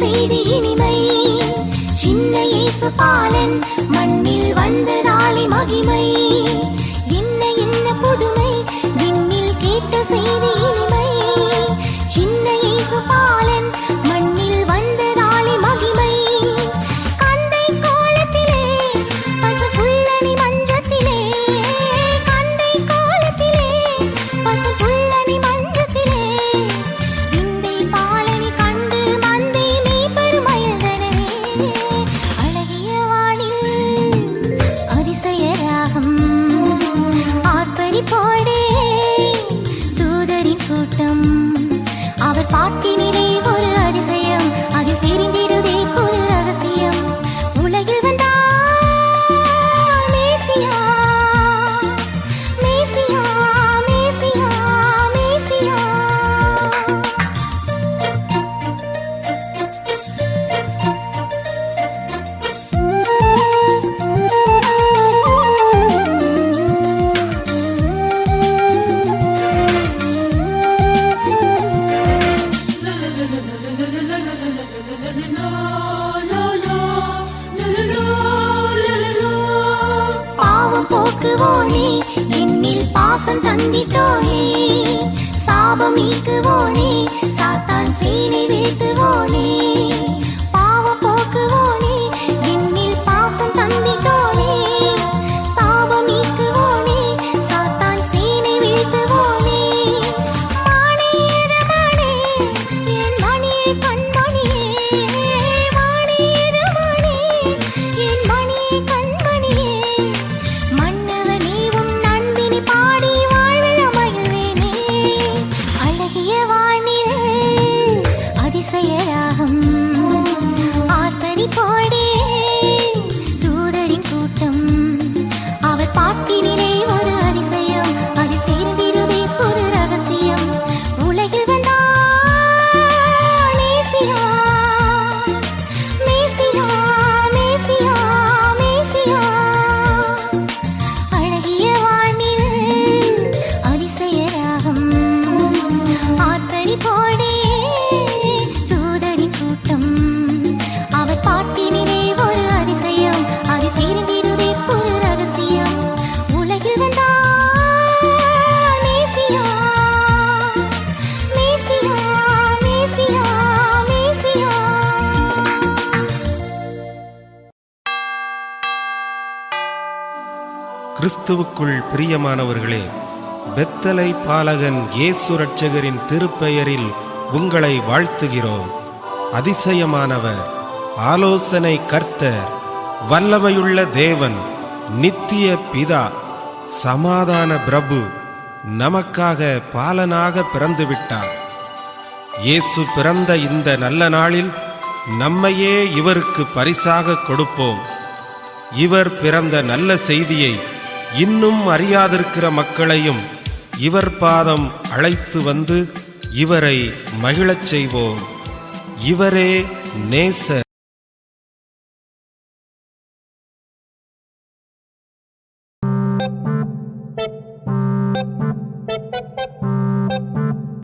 செய்தி இனிமை. சின்ன இயேசு பாலன் பாசம் தந்திட்டோனே சாபம் நீக்குவோனே. சாத்தான் சேனை கிறிஸ்துவுக்குள் பிரியமானவர்களே பெத்தலை பாலகன் ஏசு ரட்சகரின் திருப்பெயரில் உங்களை வாழ்த்துகிறோம். அதிசயமானவர் ஆலோசனை கர்த்தர் வல்லவையுள்ள தேவன் நித்திய பிதா சமாதான பிரபு நமக்காக பாலனாக பிறந்துவிட்டார். இயேசு பிறந்த இந்த நல்ல நாளில் நம்மையே இவருக்கு பரிசாக கொடுப்போம். இவர் பிறந்த நல்ல செய்தியை இன்னும் அறியாதிருக்கிற மக்களையும் இவர் பாதம் அழைத்து வந்து இவரை மகிழச் செய்வோம். இவரே நேச